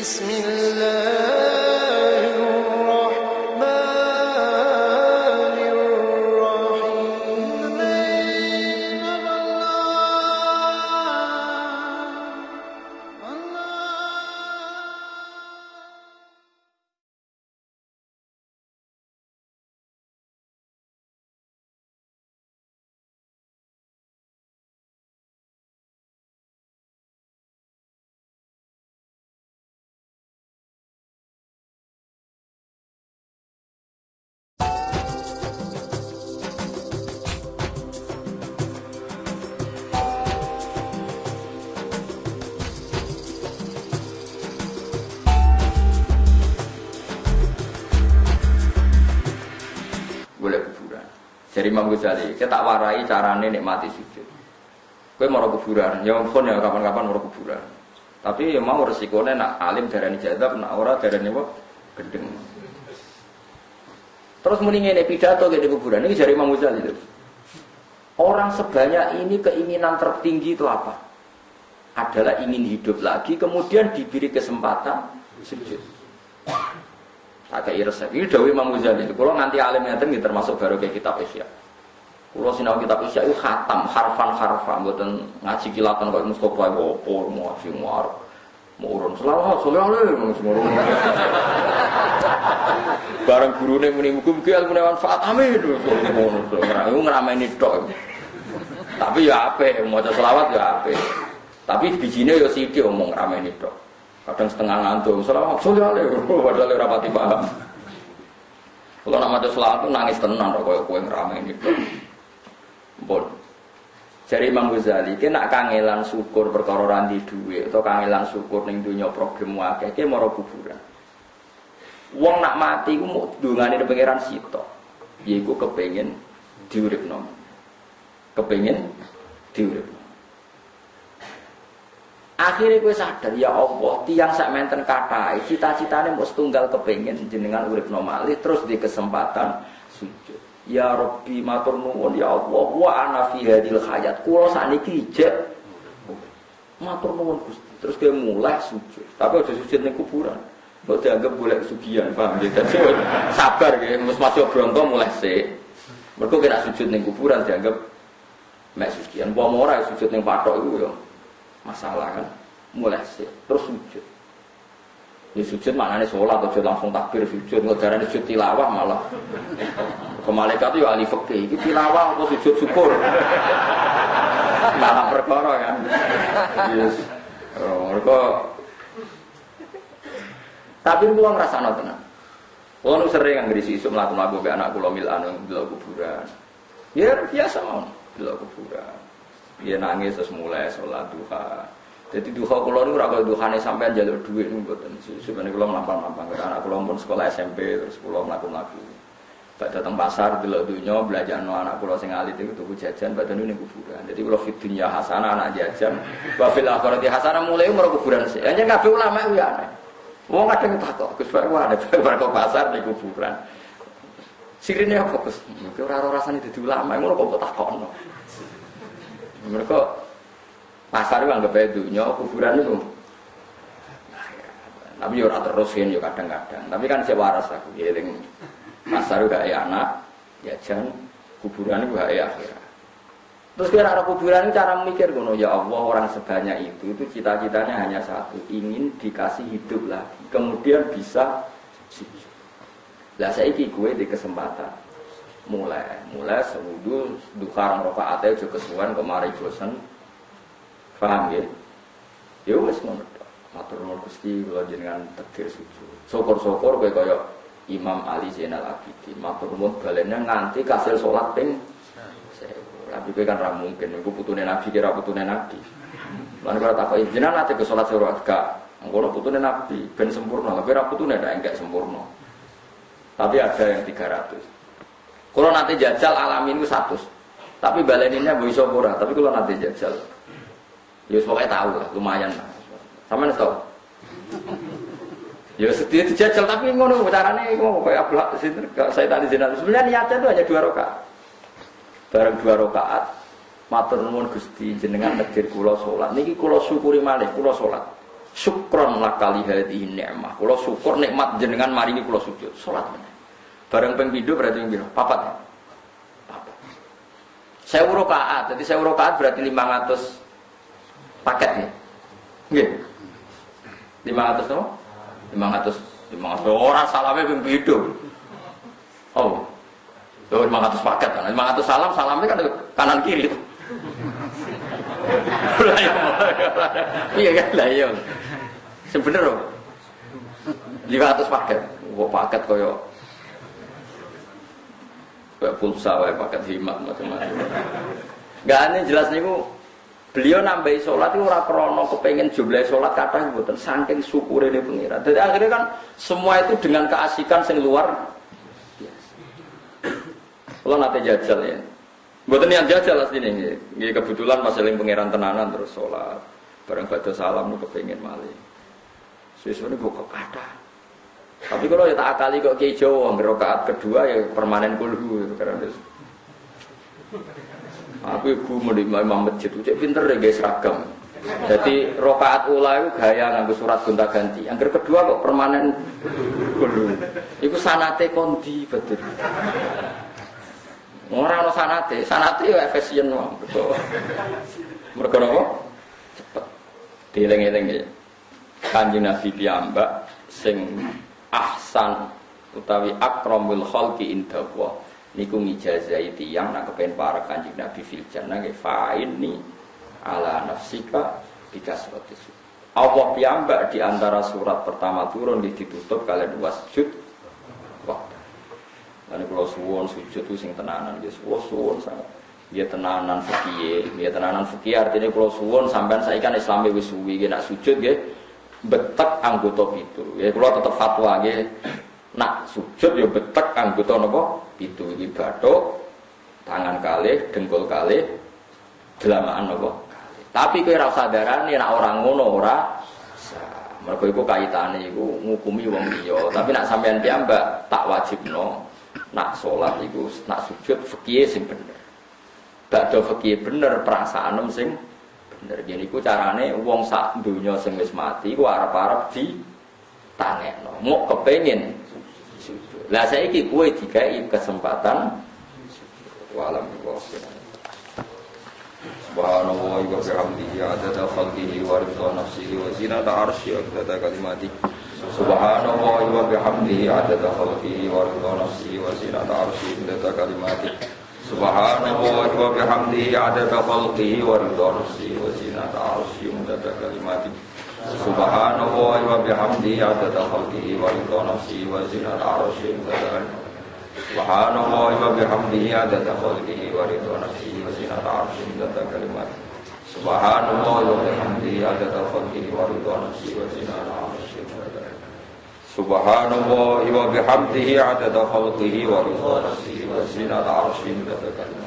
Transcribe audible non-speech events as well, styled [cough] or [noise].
بسم الله. Jadi Imam Ghazali, kita tak warai carane nikmati sujud. Kowe mau kuburan, ya ampun ya kapan-kapan mau kuburan. Tapi ya mau resikonya nak alim darani jadab, nak ora darani apa gendeng. Terus muni ngene pidato ke di kuburan ini dari Imam Ghazali itu. Orang sebanyak ini keinginan tertinggi itu apa? Adalah ingin hidup lagi, kemudian diberi kesempatan sujud. Kayak resep. Ini Dawi Imam Ghazali. Kalau nganti alim ini termasuk baru kayak kitab Isya. Kalau sinau kitab Isya itu khatam, harfan harfan, buatan ngaji kilatan kayak Mustafa Wopo, mau ngaji muar, mau urun selawat, selawat, mau semua. [laughs] Barang guru nih muni mugi mugi ilmu manfaat amin. Itu ngerameni tok. Tapi ya ape, mau selawat ya ape. Tapi bijinya ya sithik omong ngerameni tok kadang setengah ngantuk selawat sulit [laughs] padahal ora pati paham kalau maca selawat tuh nangis tenan kok koyo kowe ngrame ini Bon. Jadi Imam Ghazali, ki nak kangelan syukur perkara randi duit atau kangelan syukur ning dunya problem akeh ki mara kuburan. Wong nak mati ku mau dungane pangeran sitok. Yaiku kepengin diuripno. Kepengin diuripno. Akhirnya gue sadar ya Allah, tiang sak menten katai, cita-citanya mau setunggal kepengen jenengan urip normali terus di kesempatan sujud. Ya Rabbi matur nuwun ya Allah, wa ana fi hadil hayat. Kula sakniki ijek matur nuwun Gusti. Terus dia mulai sujud. Tapi aja sujud ning kuburan. Mbok dianggap boleh sugihan, paham ya? Dadi sabar ya, mus bronto mulai sik. Mergo kira sujud ning kuburan dianggap mek sugihan. Apa ora sujud ning patok iku ya masalah kan mulai sih. Terus sujud. Ya sujud mana nih sholat atau langsung takbir sujud. Ngejaran sujud tilawah malah. Ke malaikat itu ya ahli fikih. Itu tilawah atau sujud syukur. Malah perkara kan? Yes. Oh, mereka tapi gua ngerasa no tenang Kalau sering nggak berisi isu melakukan lagu ke anak pulau mil anu kuburan, ya biasa mau bila kuburan. Dia nangis terus mulai sholat duha. Jadi duha kulo niku ora kaya duhane sampean jalur duit niku mboten. Sebenarnya kulo mampang-mampang karena anak kulo pun sekolah SMP terus kulo mlaku-mlaku. Bak datang pasar delok dunya belajar no anak kulo sing alit itu tuku jajan badan ini kuburan. Jadi kulo fit dunya hasanah anak jajan, wa fil akhirati hasanah mulai umur kuburan sih. Hanya kabeh ulama itu ya aneh. Wong kadang takok, Gus Pak ada [laughs] bar pasar di kuburan. Sirine apa Gus? Mungkin ora rasane dadi ulama, ngono kok takokno. Mereka pasar itu anggap aja dunia, kuburan itu. Ya. Tapi ya ora terusin ya kadang-kadang. Tapi kan saya waras aku eling. Pasar itu gak anak, ya jangan kuburan itu gak akhirat. Terus kira arah kuburan cara mikir gono ya Allah orang sebanyak itu itu cita-citanya hanya satu ingin dikasih hidup lagi kemudian bisa. Lah saya gue di kesempatan mulai mulai sewudu duha rokaat aja kesuwan kemari bosan paham ya? Ya wes ngono matur nuwun Gusti kula jenengan tegir sujud. Syukur-syukur kowe kaya Imam Ali Zainal Abidin. Matur nuwun balenya nganti kasil salat ping tapi kowe kan ra mungkin iku putune Nabi kira putune Nabi. Lan kalau takoki jenengan nate ke salat surat gak? Ngono putune Nabi ben sempurna. Tapi ra putune ndak enggak sempurna. Tapi ada yang 300 kalau nanti jajal alamin itu satu. Tapi baleninnya bisa murah. Tapi kalau nanti jajal, ya pokoknya tahu lah, lumayan lah. Sama nih tahu. Ya sedih dijajal tapi ngono caranya ngono kayak ablah sini saya tadi jenazah. Sebenarnya niatnya itu hanya dua rakaat. Bareng dua rakaat, matur nuwun Gusti jenengan takdir kula salat. Niki kula syukuri malih kula salat. syukron lakali hadhihi ni'mah. Kula syukur nikmat jenengan mari ini kula sujud. Meneh. Bareng ping pindho berarti ping pira? Papat. ya? Papat. Rakaat, jadi saya rakaat berarti 500 paket ya. Nggih. 500 no? 500 500 orang salame ping pindho. Oh. Tuh 500 paket kan. 500 salam, salamnya kan kanan kiri. Iya. Iya kan lah iya. Sebener loh. 500 paket. Kok paket koyo kayak pulsa wae paket himat macam-macam. Gak aneh jelas niku beliau nambahi sholat itu ora krono kepengen jumlah sholat kata mboten saking syukur ini pengira. Jadi akhirnya kan semua itu dengan keasikan sing luar. Kalau nanti jajal ya, Buatan yang jajal asli ini, ini kebetulan masih yang pangeran tenanan terus sholat, bareng baca salam nu kepengen malih. Sesuatu buka kata. Tapi kalau ya tak akali kok kiai Jawa, kedua ya permanen kulhu itu karena. Aku ibu menerima imam masjid, cek pinter deh guys seragam. Jadi rokaat ula itu gaya nganggo surat gonta ganti. Yang kedua kok permanen kulhu. Iku sanate kondi betul. Orang no sanate, sanate ya efisien wong. Mereka nopo? Cepet. Dileng-eleng ya. Kanjeng Nabi piyambak sing ahsan utawi akramul khalqi indallah niku ngijazai tiyang nak kepen para kanjeng Nabi fil jannah nggih fa'inni ala nafsika bikasratis. Allah piyambak di antara surat pertama turun ditutup kalian wasjud waktu. Lan kula suwon sujud itu sing tenanan nggih kula suwon sangat. Dia tenanan fikih, dia tenanan fikih artinya kula suwon sampean saiki kan Islam wis suwi nggih nak sujud nggih betek anggota itu. Ya kula tetep fatwa nggih. Sujud ya betek anggota napa? Pitu iki tangan kalih, dengkul kalih, delamaan napa? Tapi kowe ora nek orang ngono ora Mergo iku kaitane iku ngukumi wong liya, tapi nak sampean piyambak tak wajibno nak sholat itu nak sujud fikih sing bener. Bakdo fikih bener perasaan sing bener. Jadi ku carane wong sak dunya sing wis mati ku arep-arep di tangekno mau kepengen lah saiki kowe dikai kesempatan walam Subhanallah wa bihamdihi adada khalqihi wa ridha nafsihi wa zinata arsyihi wa adada kalimatihi Subhanallah wa bihamdihi adada khalqihi wa ridha nafsihi wa zinata arsyihi adada kalimatihi Subhanallah wa bihamdihi adada khalqihi wa nafsihi wa zinata Subhanallah wa Subhanallah wa bihamdihi adada khalqihi wa ridha nafsihi wa zinata arsyihi adada kalimatihi Subhanallah wa bihamdihi adada khalqihi wa ridha nafsihi wa zinata arsyihi Subhanallah wa bihamdihi adada khalqihi wa ridha nafsihi wa zinata arsyihi adada kalimatihi